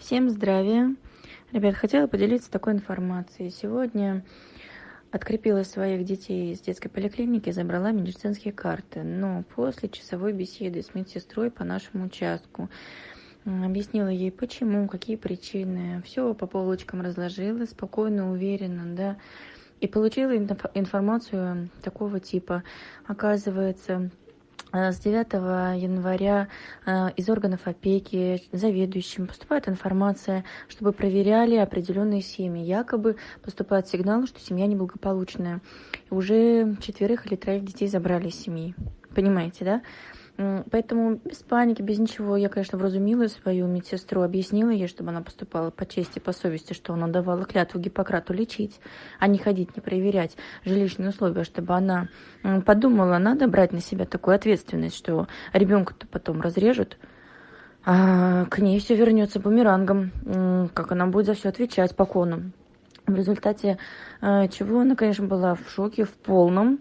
Всем здравия! Ребят, хотела поделиться такой информацией. Сегодня открепила своих детей из детской поликлиники, забрала медицинские карты. Но после часовой беседы с медсестрой по нашему участку объяснила ей, почему, какие причины. Все по полочкам разложила, спокойно, уверенно, да. И получила информацию такого типа. Оказывается, с 9 января э, из органов опеки заведующим поступает информация, чтобы проверяли определенные семьи. Якобы поступает сигнал, что семья неблагополучная. Уже четверых или троих детей забрали из семьи. Понимаете, да? Поэтому без паники, без ничего. Я, конечно, вразумила свою медсестру, объяснила ей, чтобы она поступала по чести, по совести, что она давала клятву Гиппократу лечить, а не ходить, не проверять жилищные условия, чтобы она подумала, надо брать на себя такую ответственность, что ребенка-то потом разрежут, а к ней все вернется бумерангом, как она будет за все отвечать по кону. В результате э, чего она, конечно, была в шоке, в полном.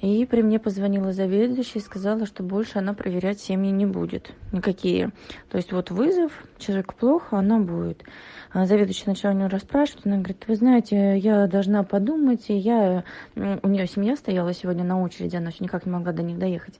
И при мне позвонила заведующая и сказала, что больше она проверять семьи не будет. Никакие. То есть вот вызов, человек плохо, она будет. А заведующая начала у нее расспрашивать. Она говорит, вы знаете, я должна подумать. И я... У нее семья стояла сегодня на очереди, она все никак не могла до них доехать.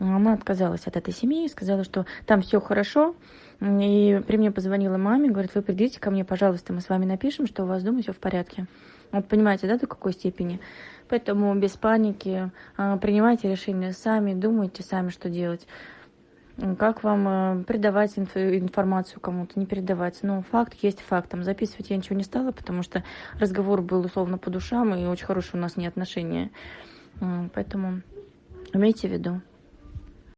Она отказалась от этой семьи и сказала, что там все хорошо. И при мне позвонила маме, говорит, вы придите ко мне, пожалуйста, мы с вами напишем, что у вас дома все в порядке. Вот понимаете, да, до какой степени? Поэтому без паники а, принимайте решения сами, думайте сами, что делать. Как вам а, передавать информацию кому-то, не передавать. Но факт есть фактом. Записывать я ничего не стала, потому что разговор был условно по душам, и очень хорошие у нас не отношения. Поэтому имейте в виду.